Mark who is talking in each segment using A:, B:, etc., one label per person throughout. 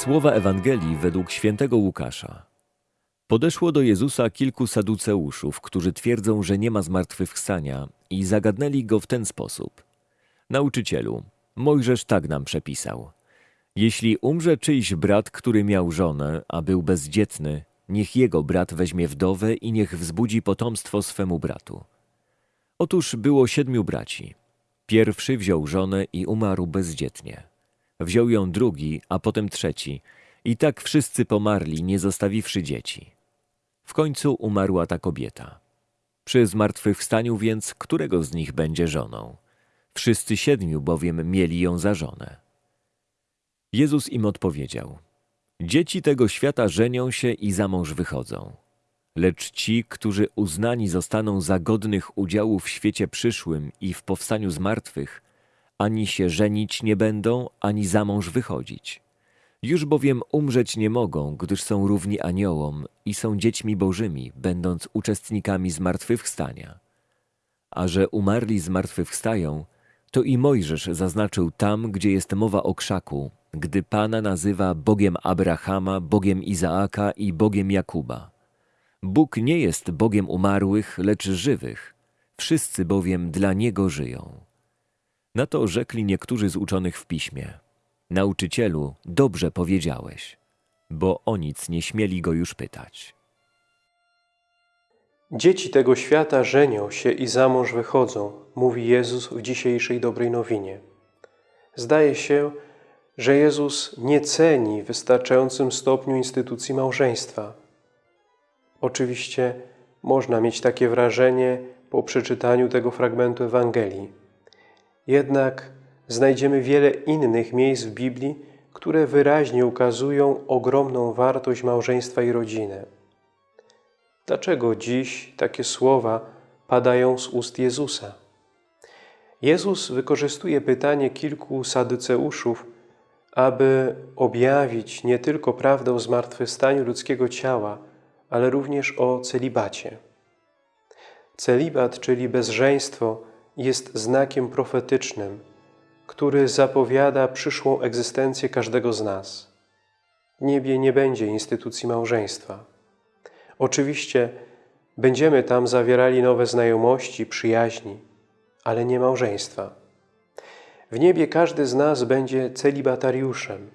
A: Słowa Ewangelii według świętego Łukasza. Podeszło do Jezusa kilku saduceuszów, którzy twierdzą, że nie ma zmartwychwstania i zagadnęli go w ten sposób. Nauczycielu, Mojżesz tak nam przepisał. Jeśli umrze czyjś brat, który miał żonę, a był bezdzietny, niech jego brat weźmie wdowę i niech wzbudzi potomstwo swemu bratu. Otóż było siedmiu braci. Pierwszy wziął żonę i umarł bezdzietnie. Wziął ją drugi, a potem trzeci. I tak wszyscy pomarli, nie zostawiwszy dzieci. W końcu umarła ta kobieta. Przy zmartwychwstaniu więc, którego z nich będzie żoną? Wszyscy siedmiu bowiem mieli ją za żonę. Jezus im odpowiedział: Dzieci tego świata żenią się i za mąż wychodzą. Lecz ci, którzy uznani zostaną za godnych udziału w świecie przyszłym i w powstaniu z martwych, ani się żenić nie będą, ani za mąż wychodzić. Już bowiem umrzeć nie mogą, gdyż są równi aniołom i są dziećmi bożymi, będąc uczestnikami zmartwychwstania. A że umarli zmartwychwstają, to i Mojżesz zaznaczył tam, gdzie jest mowa o krzaku, gdy Pana nazywa Bogiem Abrahama, Bogiem Izaaka i Bogiem Jakuba. Bóg nie jest Bogiem umarłych, lecz żywych. Wszyscy bowiem dla Niego żyją. Na to rzekli niektórzy z uczonych w piśmie. Nauczycielu, dobrze powiedziałeś, bo o nic nie śmieli go już pytać.
B: Dzieci tego świata żenią się i za mąż wychodzą, mówi Jezus w dzisiejszej dobrej nowinie. Zdaje się, że Jezus nie ceni w wystarczającym stopniu instytucji małżeństwa. Oczywiście można mieć takie wrażenie po przeczytaniu tego fragmentu Ewangelii. Jednak znajdziemy wiele innych miejsc w Biblii, które wyraźnie ukazują ogromną wartość małżeństwa i rodziny. Dlaczego dziś takie słowa padają z ust Jezusa? Jezus wykorzystuje pytanie kilku sadyceuszów, aby objawić nie tylko prawdę o zmartwychwstaniu ludzkiego ciała, ale również o celibacie. Celibat, czyli bezżeństwo, jest znakiem profetycznym, który zapowiada przyszłą egzystencję każdego z nas. W niebie nie będzie instytucji małżeństwa. Oczywiście będziemy tam zawierali nowe znajomości, przyjaźni, ale nie małżeństwa. W niebie każdy z nas będzie celibatariuszem,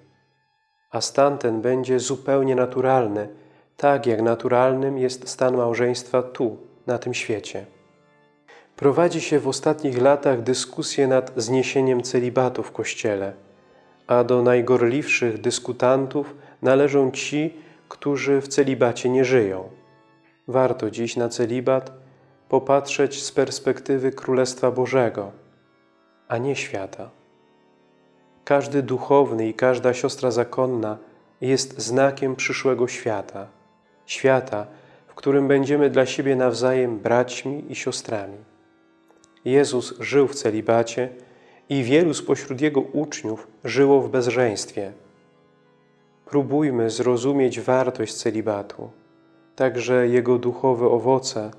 B: a stan ten będzie zupełnie naturalny, tak jak naturalnym jest stan małżeństwa tu, na tym świecie. Prowadzi się w ostatnich latach dyskusję nad zniesieniem celibatu w Kościele, a do najgorliwszych dyskutantów należą ci, którzy w celibacie nie żyją. Warto dziś na celibat popatrzeć z perspektywy Królestwa Bożego, a nie świata. Każdy duchowny i każda siostra zakonna jest znakiem przyszłego świata, świata, w którym będziemy dla siebie nawzajem braćmi i siostrami. Jezus żył w celibacie i wielu spośród Jego uczniów żyło w bezżeństwie. Próbujmy zrozumieć wartość celibatu, także jego duchowe owoce,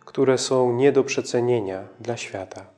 B: które są nie do przecenienia dla świata.